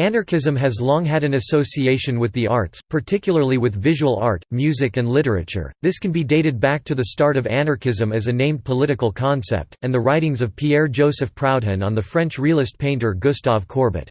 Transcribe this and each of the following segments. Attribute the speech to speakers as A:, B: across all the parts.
A: Anarchism has long had an association with the arts, particularly with visual art, music and literature. This can be dated back to the start of anarchism as a named political concept, and the writings of Pierre-Joseph Proudhon on the French realist painter Gustave Courbet.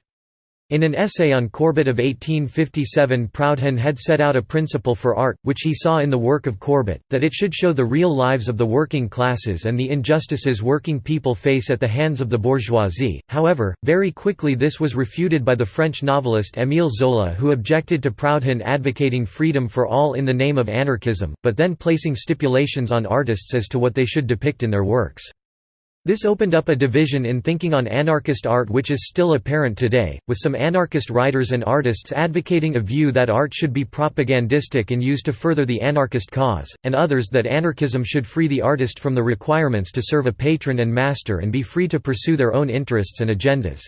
A: In an essay on Courbet of 1857 Proudhon had set out a principle for art, which he saw in the work of Courbet, that it should show the real lives of the working classes and the injustices working people face at the hands of the bourgeoisie. However, very quickly this was refuted by the French novelist Émile Zola who objected to Proudhon advocating freedom for all in the name of anarchism, but then placing stipulations on artists as to what they should depict in their works. This opened up a division in thinking on anarchist art which is still apparent today, with some anarchist writers and artists advocating a view that art should be propagandistic and used to further the anarchist cause, and others that anarchism should free the artist from the requirements to serve a patron and master and be free to pursue their own interests and agendas.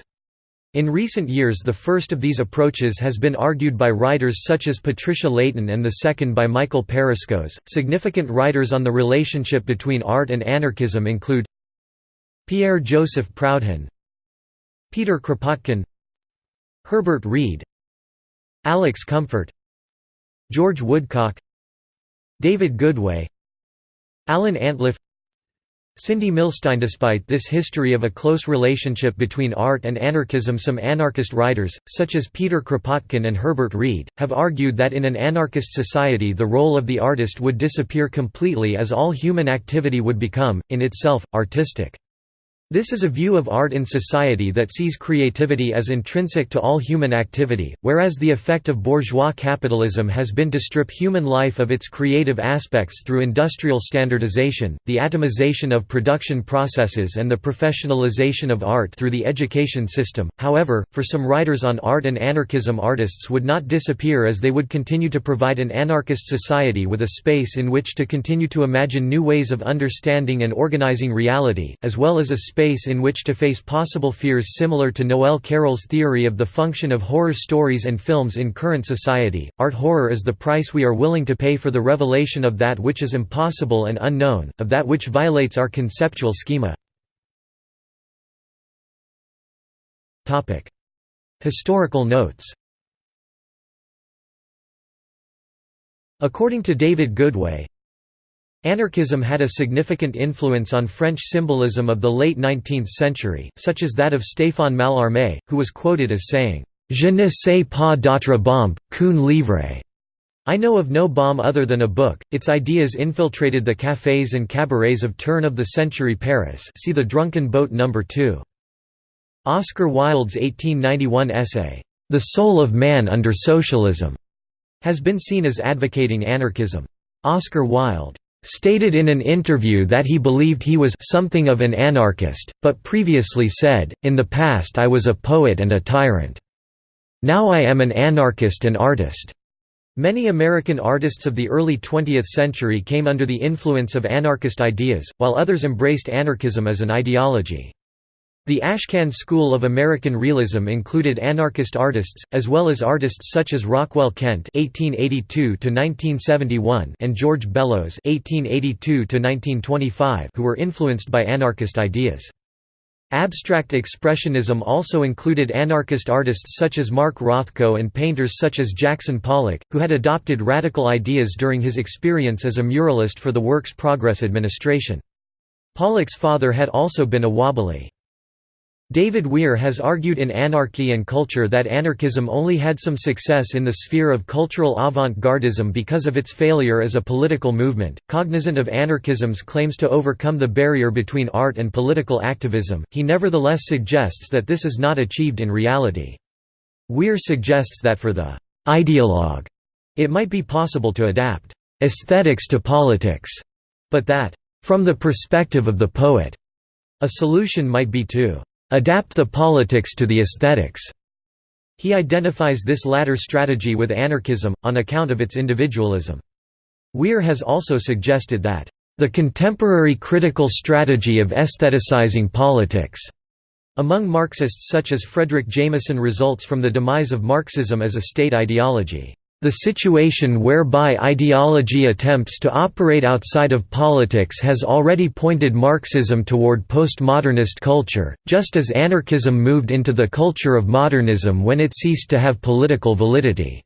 A: In recent years the first of these approaches has been argued by writers such as Patricia Leighten and the second by Michael Paraskos. Significant writers on the relationship between art and anarchism include Pierre-Joseph Proudhon Peter Kropotkin Herbert Read Alex Comfort George Woodcock David Goodway Alan Antliff Cindy Milstein Despite this history of a close relationship between art and anarchism some anarchist writers, such as Peter Kropotkin and Herbert Read, have argued that in an anarchist society the role of the artist would disappear completely as all human activity would become, in itself, artistic. This is a view of art in society that sees creativity as intrinsic to all human activity, whereas the effect of bourgeois capitalism has been to strip human life of its creative aspects through industrial standardization, the atomization of production processes and the professionalization of art through the education system. However, for some writers on art and anarchism artists would not disappear as they would continue to provide an anarchist society with a space in which to continue to imagine new ways of understanding and organizing reality, as well as a space space in which to face possible fears similar to Noel Carroll's theory of the function of horror stories and films in current society. Art horror is the price we are willing to pay for the revelation of that which is impossible and unknown, of that which violates our conceptual schema. Topic: Historical notes. According to David Goodway, Anarchism had a significant influence on French symbolism of the late 19th century, such as that of Stéphane Mallarmé, who was quoted as saying, Je ne sais pas d'autre bombe, qu'un livre. I know of no bomb other than a book. Its ideas infiltrated the cafés and cabarets of turn-of-the-century Paris see The Drunken Boat No. 2. Oscar Wilde's 1891 essay, The Soul of Man Under Socialism, has been seen as advocating anarchism. Oscar Wilde stated in an interview that he believed he was something of an anarchist, but previously said, in the past I was a poet and a tyrant. Now I am an anarchist and artist. Many American artists of the early 20th century came under the influence of anarchist ideas, while others embraced anarchism as an ideology. The Ashcan school of American realism included anarchist artists, as well as artists such as Rockwell Kent (1882–1971) and George Bellows (1882–1925), who were influenced by anarchist ideas. Abstract Expressionism also included anarchist artists such as Mark Rothko and painters such as Jackson Pollock, who had adopted radical ideas during his experience as a muralist for the Works Progress Administration. Pollock's father had also been a wobbly. David Weir has argued in Anarchy and Culture that anarchism only had some success in the sphere of cultural avant-gardism because of its failure as a political movement. Cognizant of anarchism's claims to overcome the barrier between art and political activism, he nevertheless suggests that this is not achieved in reality. Weir suggests that for the ideologue, it might be possible to adapt aesthetics to politics, but that, from the perspective of the poet, a solution might be to adapt the politics to the aesthetics. He identifies this latter strategy with anarchism, on account of its individualism. Weir has also suggested that, "...the contemporary critical strategy of aestheticizing politics," among Marxists such as Fredric Jameson results from the demise of Marxism as a state ideology. The situation whereby ideology attempts to operate outside of politics has already pointed Marxism toward postmodernist culture, just as anarchism moved into the culture of modernism when it ceased to have political validity.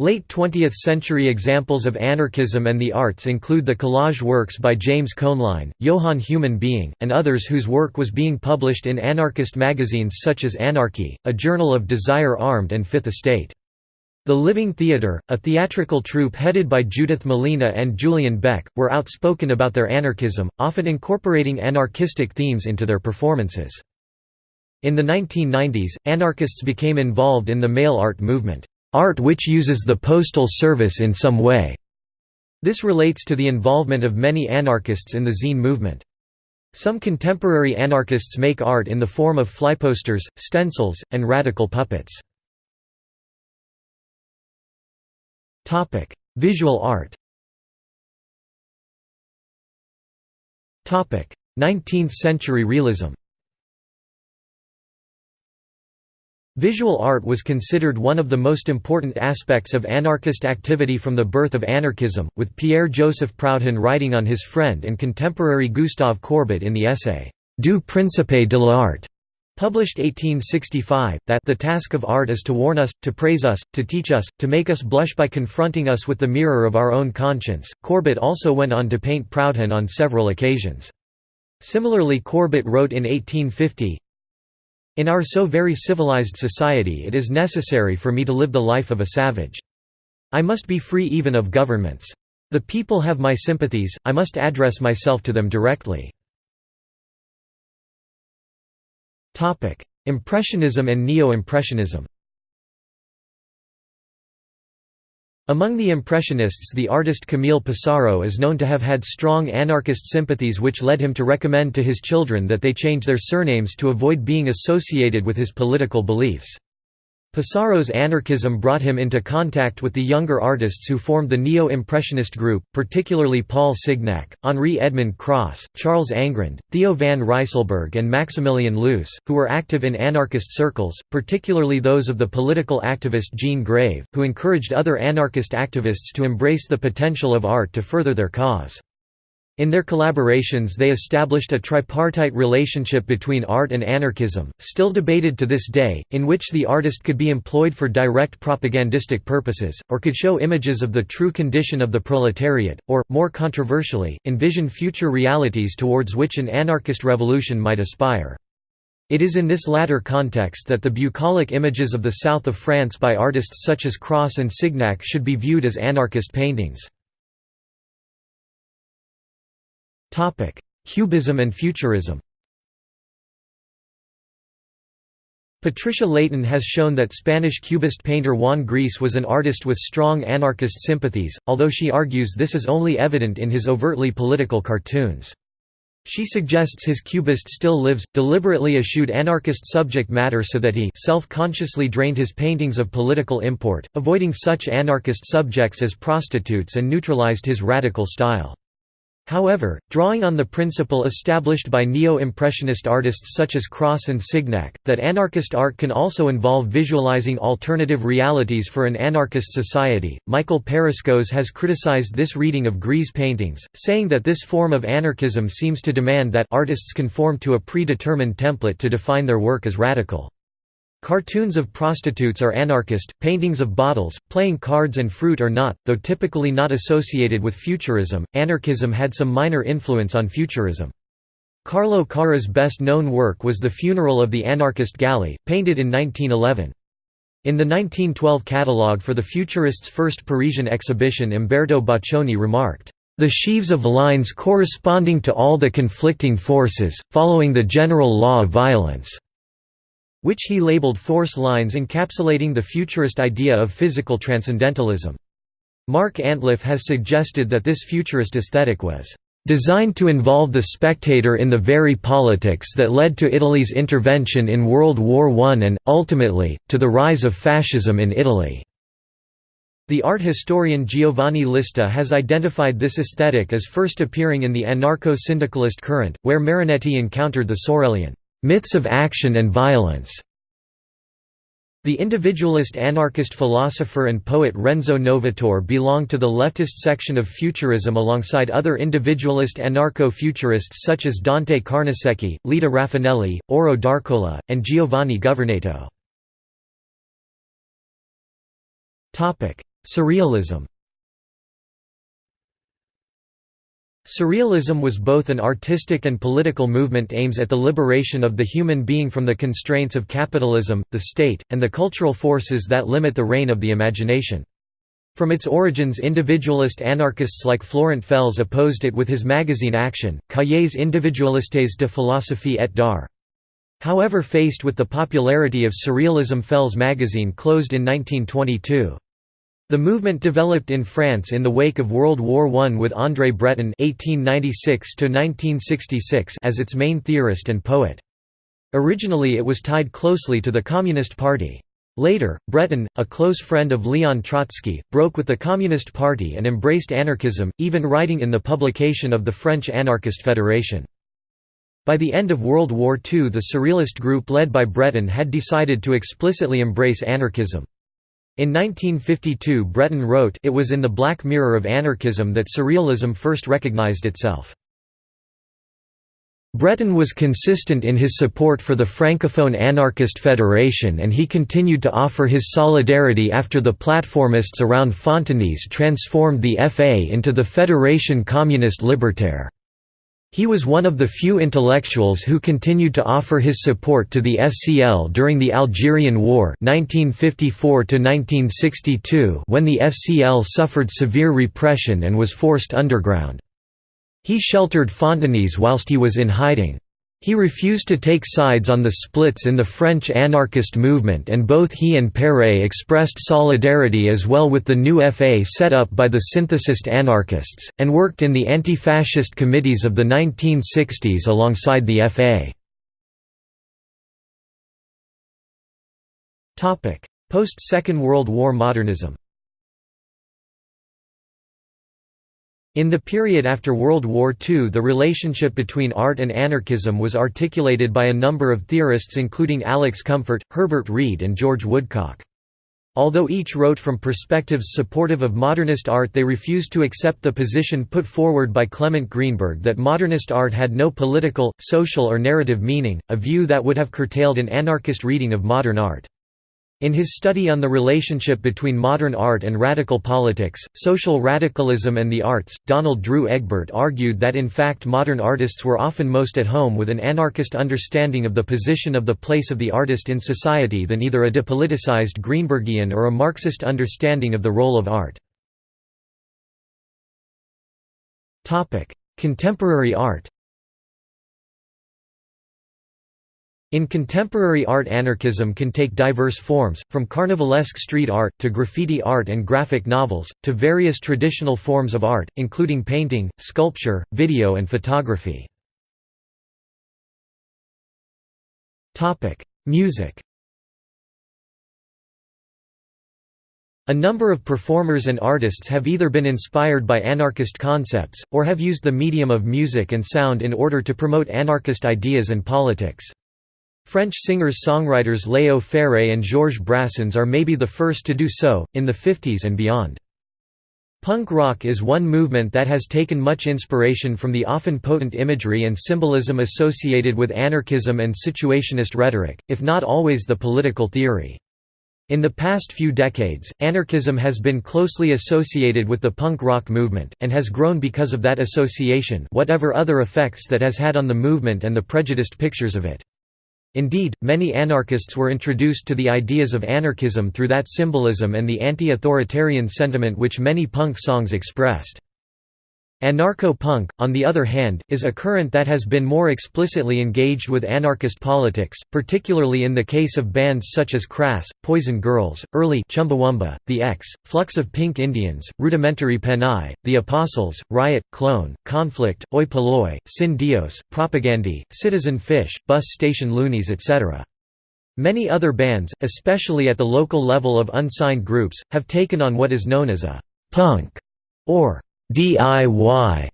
A: Late 20th-century examples of anarchism and the arts include the collage works by James Koehnline, Johann Humyn Being, and others whose work was being published in anarchist magazines such as Anarchy, a journal of Desire Armed and Fifth Estate. The Living Theatre, a theatrical troupe headed by Judith Malina and Julian Beck, were outspoken about their anarchism, often incorporating anarchistic themes into their performances. In the 1990s, anarchists became involved in the mail art movement, art which uses the postal service in some way. This relates to the involvement of many anarchists in the zine movement. Some contemporary anarchists make art in the form of flyposters, stencils, and radical puppets. Topic: Visual art. Topic: 19th century realism. Visual art was considered one of the most important aspects of anarchist activity from the birth of anarchism, with Pierre-Joseph Proudhon writing on his friend and contemporary Gustave Courbet in the essay, Du Principe de l'Art, Published 1865, that the task of art is to warn us, to praise us, to teach us, to make us blush by confronting us with the mirror of our own conscience. Courbet also went on to paint Proudhon on several occasions. Similarly Courbet wrote in 1850, In our so very civilized society it is necessary for me to live the life of a savage. I must be free even of governments. The people have my sympathies, I must address myself to them directly. Impressionism and Neo-Impressionism Among the Impressionists the artist Camille Pissarro is known to have had strong anarchist sympathies which led him to recommend to his children that they change their surnames to avoid being associated with his political beliefs. Pissarro's anarchism brought him into contact with the younger artists who formed the Neo-Impressionist group, particularly Paul Signac, Henri Edmond Cross, Charles Angrand, Theo van Rysselberghe and Maximilian Luce, who were active in anarchist circles, particularly those of the political activist Jean Grave, who encouraged other anarchist activists to embrace the potential of art to further their cause. In their collaborations they established a tripartite relationship between art and anarchism, still debated to this day, in which the artist could be employed for direct propagandistic purposes, or could show images of the true condition of the proletariat, or, more controversially, envision future realities towards which an anarchist revolution might aspire. It is in this latter context that the bucolic images of the south of France by artists such as Cross and Signac should be viewed as anarchist paintings. Cubism and Futurism Patricia Leighten has shown that Spanish Cubist painter Juan Gris was an artist with strong anarchist sympathies, although she argues this is only evident in his overtly political cartoons. She suggests his cubist still lives, deliberately eschewed anarchist subject matter so that he self-consciously drained his paintings of political import, avoiding such anarchist subjects as prostitutes and neutralized his radical style. However, drawing on the principle established by neo-impressionist artists such as Cross and Signac, that anarchist art can also involve visualizing alternative realities for an anarchist society, Michael Paraskos has criticized this reading of Gris' paintings, saying that this form of anarchism seems to demand that artists conform to a predetermined template to define their work as radical. Cartoons of prostitutes are anarchist, paintings of bottles, playing cards and fruit are not, though typically not associated with futurism. Anarchism had some minor influence on futurism. Carlo Carra's best known work was The Funeral of the Anarchist Galli, painted in 1911. In the 1912 catalogue for the Futurists' first Parisian exhibition Umberto Boccioni remarked, "...the sheaves of lines corresponding to all the conflicting forces, following the general law of violence." Which he labeled force lines encapsulating the futurist idea of physical transcendentalism. Mark Antliff has suggested that this futurist aesthetic was designed to involve the spectator in the very politics that led to Italy's intervention in World War I and, ultimately, to the rise of fascism in Italy. The art historian Giovanni Lista has identified this aesthetic as first appearing in the anarcho-syndicalist current, where Marinetti encountered the Sorelian myths of action and violence. The individualist anarchist philosopher and poet Renzo Novatore belonged to the leftist section of Futurism alongside other individualist anarcho-futurists such as Dante Carnesecchi, Leda Rafanelli, Auro d'Arcola, and Giovanni Governato. Surrealism Surrealism was both an artistic and political movement aims at the liberation of the human being from the constraints of capitalism, the state, and the cultural forces that limit the reign of the imagination. From its origins individualist anarchists like Florent Fels opposed it with his magazine Action, Cahiers individualistes de philosophie et d'art. However faced with the popularity of Surrealism Fels magazine closed in 1922. The movement developed in France in the wake of World War I with André Breton (1896–1966) as its main theorist and poet. Originally it was tied closely to the Communist Party. Later, Breton, a close friend of Leon Trotsky, broke with the Communist Party and embraced anarchism, even writing in the publication of the French Anarchist Federation. By the end of World War II the Surrealist group led by Breton had decided to explicitly embrace anarchism. In 1952 Breton wrote It was in the Black Mirror of anarchism that Surrealism first recognized itself. Breton was consistent in his support for the Francophone Anarchist Federation and he continued to offer his solidarity after the platformists around Fontenis transformed the FA into the Fédération Communiste Libertaire. He was one of the few intellectuals who continued to offer his support to the FCL during the Algerian War 1954 when the FCL suffered severe repression and was forced underground. He sheltered Fontenis whilst he was in hiding. He refused to take sides on the splits in the French anarchist movement and both he and Péret expressed solidarity as well with the new FA set up by the synthesist anarchists, and worked in the anti-fascist committees of the 1960s alongside the FA. Post-Second World War modernism In the period after World War II the relationship between art and anarchism was articulated by a number of theorists including Alex Comfort, Herbert Read and George Woodcock. Although each wrote from perspectives supportive of modernist art they refused to accept the position put forward by Clement Greenberg that modernist art had no political, social or narrative meaning, a view that would have curtailed an anarchist reading of modern art. In his study on the relationship between modern art and radical politics, social radicalism and the arts, Donald Drew Egbert argued that in fact modern artists were often most at home with an anarchist understanding of the position of the place of the artist in society than either a depoliticized Greenbergian or a Marxist understanding of the role of art. Contemporary art In contemporary art anarchism can take diverse forms, from carnivalesque street art, to graffiti art and graphic novels, to various traditional forms of art, including painting, sculpture, video and photography. Music A number of performers and artists have either been inspired by anarchist concepts, or have used the medium of music and sound in order to promote anarchist ideas and politics. French singers-songwriters Léo Ferré and Georges Brassens are maybe the first to do so, in the 50s and beyond. Punk rock is one movement that has taken much inspiration from the often potent imagery and symbolism associated with anarchism and situationist rhetoric, if not always the political theory. In the past few decades, anarchism has been closely associated with the punk rock movement, and has grown because of that association whatever other effects that has had on the movement and the prejudiced pictures of it. Indeed, many anarchists were introduced to the ideas of anarchism through that symbolism and the anti-authoritarian sentiment which many punk songs expressed. Anarcho-punk, on the other hand, is a current that has been more explicitly engaged with anarchist politics, particularly in the case of bands such as Crass, Poison Girls, Early Chumbawamba, The Ex, Flux of Pink Indians, Rudimentary Peni, The Apostles, Riot, Clone, Conflict, Oi Polloi, Sin Dios, Propagandhi, Citizen Fish, Bus Station Loonies etc. Many other bands, especially at the local level of unsigned groups, have taken on what is known as a «punk» or DIY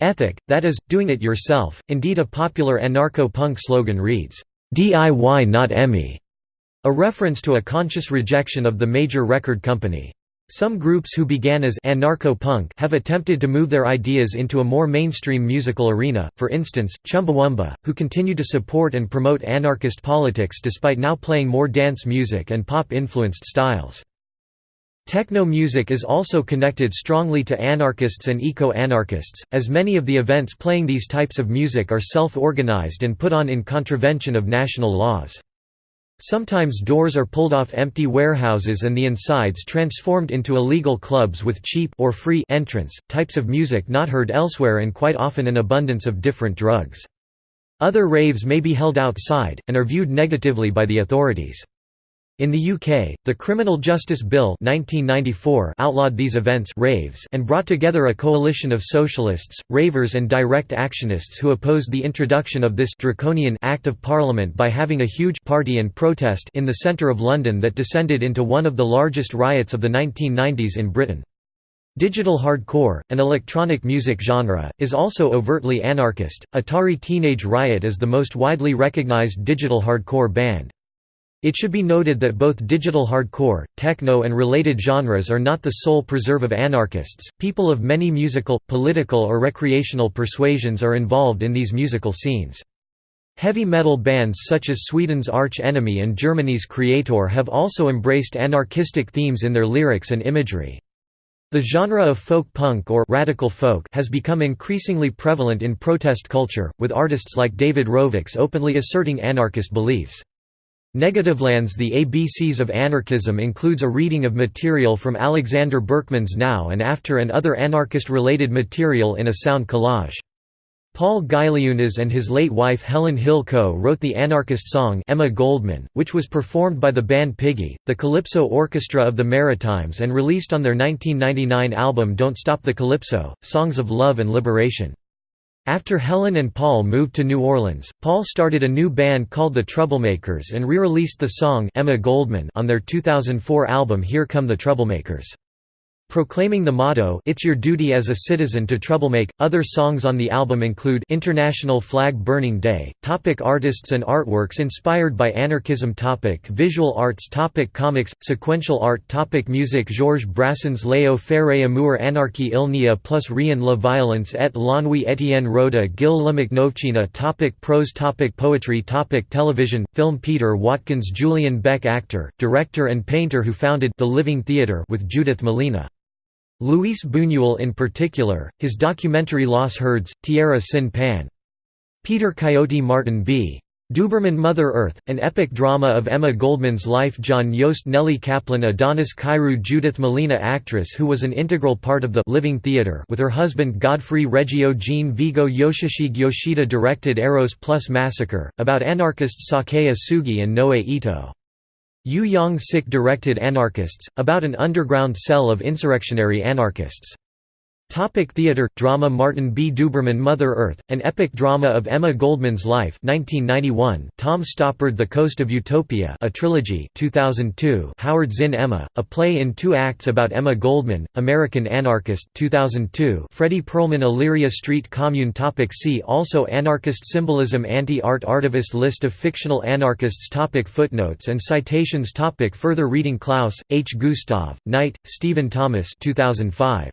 A: ethic, that is, doing it yourself. Indeed, a popular anarcho punk slogan reads, DIY not EMI. A reference to a conscious rejection of the major record company. Some groups who began as anarcho-punk have attempted to move their ideas into a more mainstream musical arena, for instance, Chumbawamba, who continue to support and promote anarchist politics despite now playing more dance music and pop-influenced styles. Techno music is also connected strongly to anarchists and eco-anarchists, as many of the events playing these types of music are self-organized and put on in contravention of national laws. Sometimes doors are pulled off empty warehouses and the insides transformed into illegal clubs with cheap or free entrance, types of music not heard elsewhere and quite often an abundance of different drugs. Other raves may be held outside, and are viewed negatively by the authorities. In the UK, the Criminal Justice Bill 1994 outlawed these events raves and brought together a coalition of socialists, ravers and direct actionists who opposed the introduction of this draconian Act of Parliament by having a huge party and protest in the centre of London that descended into one of the largest riots of the 1990s in Britain. Digital hardcore, an electronic music genre, is also overtly anarchist. Atari Teenage Riot is the most widely recognized digital hardcore band. It should be noted that both digital hardcore, techno and related genres are not the sole preserve of anarchists, people of many musical, political or recreational persuasions are involved in these musical scenes. Heavy metal bands such as Sweden's Arch Enemy and Germany's Kreator have also embraced anarchistic themes in their lyrics and imagery. The genre of folk punk or radical folk has become increasingly prevalent in protest culture, with artists like David Rovics openly asserting anarchist beliefs. Negativland's The ABCs of Anarchism includes a reading of material from Alexander Berkman's Now and After and other anarchist-related material in a sound collage. Paul Gailiunas and his late wife Helen Hill co-wrote the anarchist song Emma Goldman, which was performed by the band Piggy, the Calypso Orchestra of the Maritimes and released on their 1999 album Don't Stop the Calypso, Songs of Love and Liberation. After Helen and Paul moved to New Orleans, Paul started a new band called the Troublemakers and re-released the song Emma Goldman on their 2004 album Here Come the Troublemakers. Proclaiming the motto It's your duty as a citizen to troublemake. Other songs on the album include International Flag Burning Day, topic artists and artworks inspired by anarchism topic Visual arts topic Comics, sequential art topic Music Georges Brassens Léo Ferré Amour Anarchie il n'y a plus rien la violence et l'ennui Étienne Roda Gil la topic Prose topic Poetry topic Television, film Peter Watkins Julian Beck Actor, director and painter who founded The Living Theatre with Judith Malina Luis Buñuel in particular, his documentary Las Hurdes, Tierra Sin Pan. Peter Coyote Martin B. Duberman Mother Earth, an epic drama of Emma Goldman's life Jon Jost Nelly Kaplan Adonis Kyrou Judith Malina actress who was an integral part of the Living Theatre with her husband Godfrey Reggio Jean Vigo Yoshishige Yoshida directed Eros Plus Massacre, about anarchists Sakae Osugi and Noe Ito. Yu Yang Sik directed Anarchists, about an underground cell of insurrectionary anarchists. Topic theater drama Martin B. Duberman Mother Earth, an epic drama of Emma Goldman's life 1991 Tom Stoppard The Coast of Utopia a trilogy 2002 Howard Zinn Emma, a play in two acts about Emma Goldman, American anarchist 2002 Fredy Perlman Illyria Street Commune topic See also Anarchist symbolism Anti-art Artivist List of fictional anarchists topic Footnotes and citations topic Further reading Klaus, H. Gustav, Knight, Stephen Thomas 2005.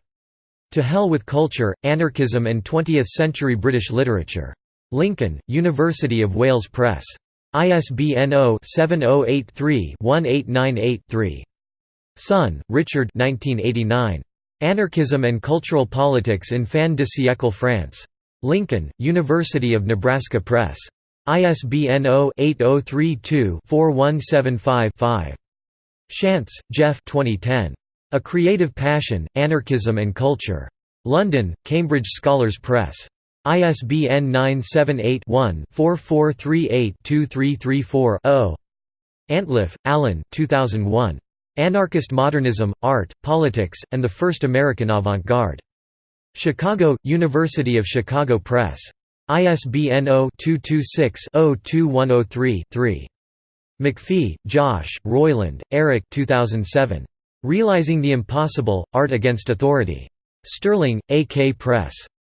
A: To Hell with Culture, Anarchism and Twentieth-Century British Literature. Lincoln, University of Wales Press. ISBN 0-7083-1898-3. Sonn, Richard Anarchism and Cultural Politics in Fin de siècle France. Lincoln, University of Nebraska Press. ISBN 0-8032-4175-5. Shantz, Jeff 2010. A Creative Passion, Anarchism and Culture. London, Cambridge Scholars Press. ISBN 978-1-4438-2334-0. Antliff, Alan 2001. Anarchist Modernism, Art, Politics, and the First American Avant-Garde. Chicago, University of Chicago Press. ISBN 0-226-02103-3. MacPhee, Josh, Royland, Eric 2007. Realizing the Impossible, Art Against Authority. Stirling, A.K. Press.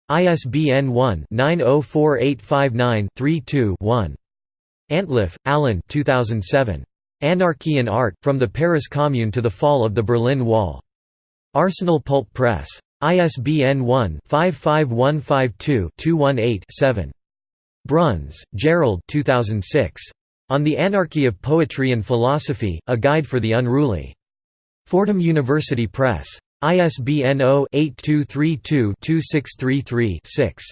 A: ISBN 1-904859-32-1. Antliff, Alan 2007. Anarchy and Art, From the Paris Commune to the Fall of the Berlin Wall. Arsenal Pulp Press. ISBN 1-55152-218-7. Bruns, Gerald 2006. On the Anarchy of Poetry and Philosophy, A Guide for the Unruly. Fordham University Press. ISBN 0-8232-2633-6.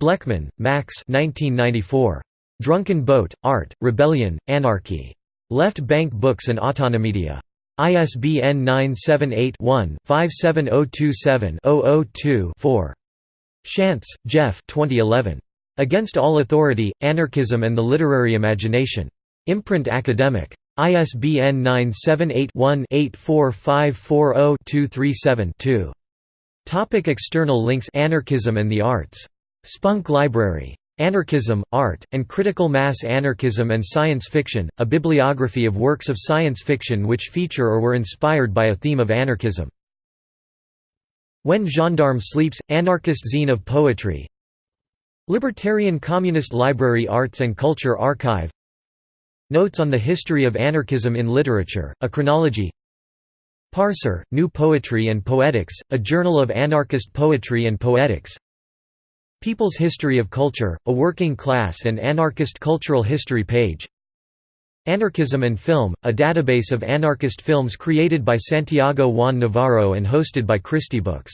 A: Blechman, Max 1994. Drunken Boat, Art, Rebellion, Anarchy. Left Bank Books and Autonomedia. ISBN 978-1-57027-002-4. Shantz, Jeff 2011. Against All Authority, Anarchism and the Literary Imagination. Imprint Academic. ISBN 978-1-84540-237-2. Topic external links Anarchism and the Arts. Spunk Library. Anarchism, Art, and Critical Mass Anarchism and Science Fiction, a bibliography of works of science fiction which feature or were inspired by a theme of anarchism. When Gendarme Sleeps, Anarchist Zine of Poetry Libertarian Communist Library Arts and Culture Archive Notes on the History of Anarchism in Literature, a chronology. Parser, New Poetry and Poetics, a journal of anarchist poetry and poetics. People's History of Culture, a working class and anarchist cultural history page. Anarchism and Film, a database of anarchist films created by Santiago Juan Navarro and hosted by Christie Books